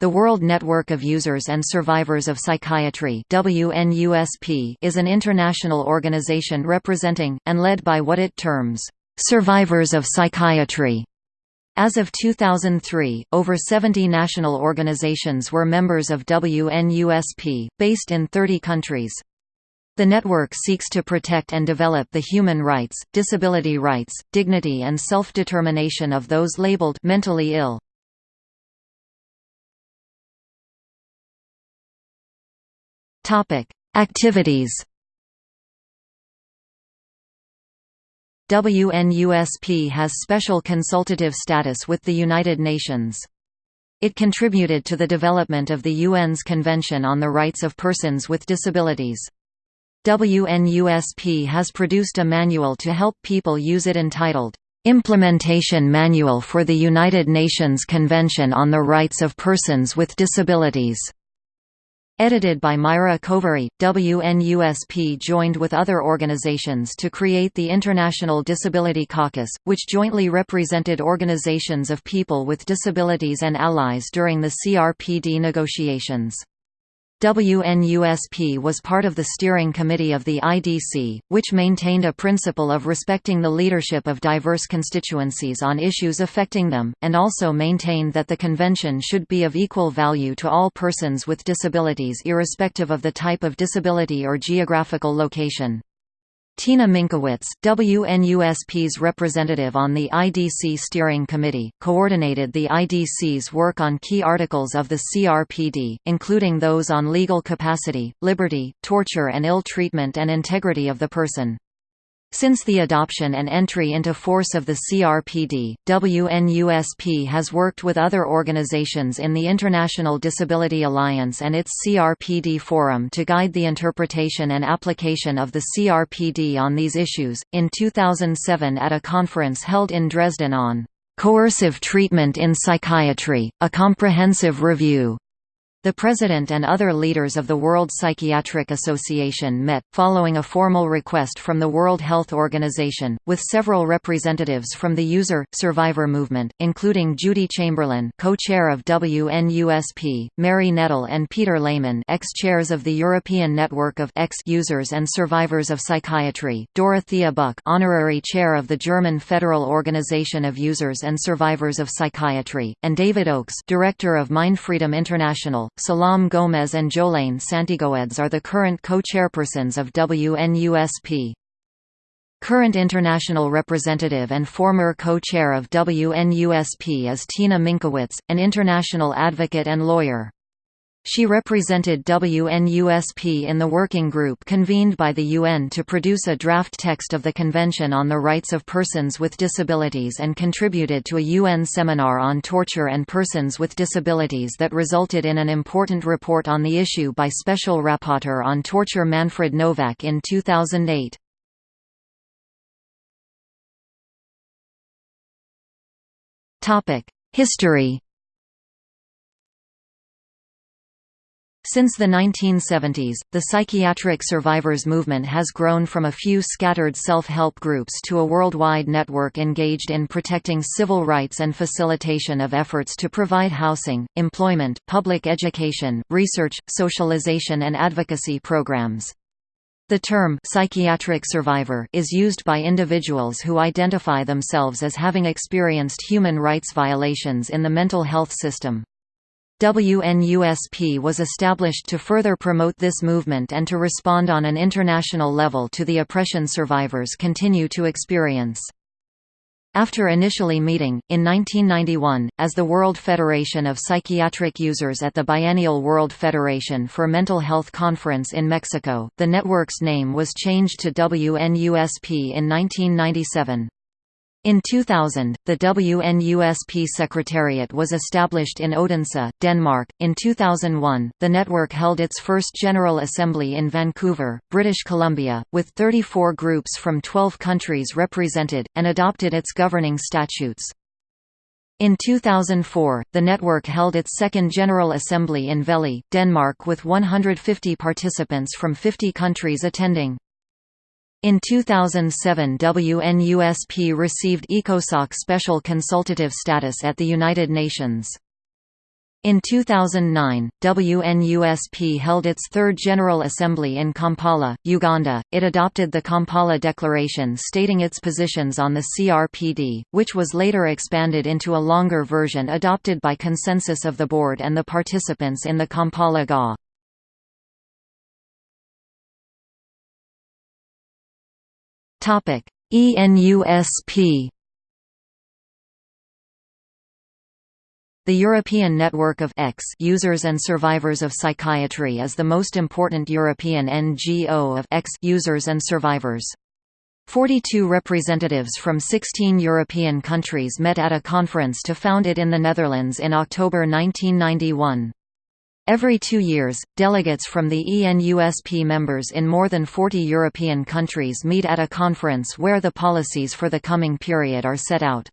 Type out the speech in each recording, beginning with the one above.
The World Network of Users and Survivors of Psychiatry is an international organization representing, and led by what it terms, "...survivors of psychiatry". As of 2003, over 70 national organizations were members of WNUSP, based in 30 countries. The network seeks to protect and develop the human rights, disability rights, dignity and self-determination of those labeled mentally ill. Topic: Activities. WNUSP has special consultative status with the United Nations. It contributed to the development of the UN's Convention on the Rights of Persons with Disabilities. WNUSP has produced a manual to help people use it entitled, "'Implementation Manual for the United Nations Convention on the Rights of Persons with Disabilities' Edited by Myra Kovary, WNUSP joined with other organizations to create the International Disability Caucus, which jointly represented organizations of people with disabilities and allies during the CRPD negotiations. WNUSP was part of the steering committee of the IDC, which maintained a principle of respecting the leadership of diverse constituencies on issues affecting them, and also maintained that the convention should be of equal value to all persons with disabilities irrespective of the type of disability or geographical location. Tina Minkowitz, WNUSP's representative on the IDC Steering Committee, coordinated the IDC's work on key articles of the CRPD, including those on legal capacity, liberty, torture and ill treatment and integrity of the person. Since the adoption and entry into force of the CRPD, WNUSP has worked with other organizations in the International Disability Alliance and its CRPD Forum to guide the interpretation and application of the CRPD on these issues. In 2007, at a conference held in Dresden on Coercive Treatment in Psychiatry, a Comprehensive Review, the President and other leaders of the World Psychiatric Association met, following a formal request from the World Health Organization, with several representatives from the user-survivor movement, including Judi Chamberlin co-chair of WNUSP, Mary Nettle and Peter Lehmann ex-chairs of the European Network of ex-users and survivors of psychiatry, Dorothea Buck honorary chair of the German Federal Organization of Users and Survivors of Psychiatry, and David Oaks director of Mindfreedom International, Salam Gomez and Jolijn Santegoeds are the current co-chairpersons of WNUSP. Current international representative and former co-chair of WNUSP is Tina Minkowitz, an international advocate and lawyer. She represented WNUSP in the working group convened by the UN to produce a draft text of the Convention on the Rights of Persons with Disabilities and contributed to a UN seminar on torture and persons with disabilities that resulted in an important report on the issue by Special Rapporteur on Torture Manfred Nowak in 2008. History Since the 1970s, the psychiatric survivors movement has grown from a few scattered self-help groups to a worldwide network engaged in protecting civil rights and facilitation of efforts to provide housing, employment, public education, research, socialization and advocacy programs. The term psychiatric survivor is used by individuals who identify themselves as having experienced human rights violations in the mental health system. WNUSP was established to further promote this movement and to respond on an international level to the oppression survivors continue to experience. After initially meeting, in 1991, as the World Federation of Psychiatric Users at the Biennial World Federation for Mental Health Conference in Mexico, the network's name was changed to WNUSP in 1997. In 2000, the WNUSP Secretariat was established in Odense, Denmark. In 2001, the network held its first General Assembly in Vancouver, British Columbia, with 34 groups from 12 countries represented, and adopted its governing statutes. In 2004, the network held its second General Assembly in Vejle, Denmark with 150 participants from 50 countries attending. In 2007 WNUSP received ECOSOC special consultative status at the United Nations. In 2009, WNUSP held its third General Assembly in Kampala, Uganda. It adopted the Kampala Declaration stating its positions on the CRPD, which was later expanded into a longer version adopted by consensus of the board and the participants in the Kampala GA. Topic: ENUSP The European Network of ex users and survivors of psychiatry is the most important European NGO of ex users and survivors. 42 representatives from 16 European countries met at a conference to found it in the Netherlands in October 1991. Every two years, delegates from the ENUSP members in more than 40 European countries meet at a conference where the policies for the coming period are set out.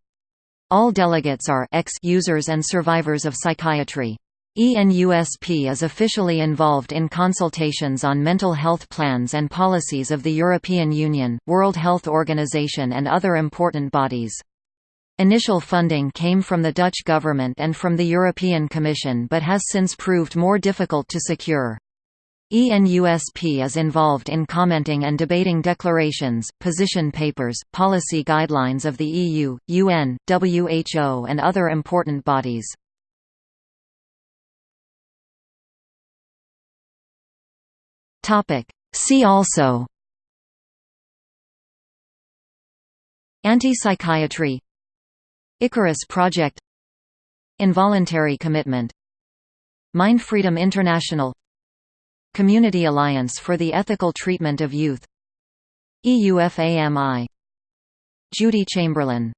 All delegates are ex users and survivors of psychiatry. ENUSP is officially involved in consultations on mental health plans and policies of the European Union, World Health Organization and other important bodies. Initial funding came from the Dutch government and from the European Commission but has since proved more difficult to secure. ENUSP is involved in commenting and debating declarations, position papers, policy guidelines of the EU, UN, WHO and other important bodies. See also Anti-psychiatry Icarus Project Involuntary commitment Mind Freedom International Community Alliance for the Ethical Treatment of Youth EUFAMI Judi Chamberlin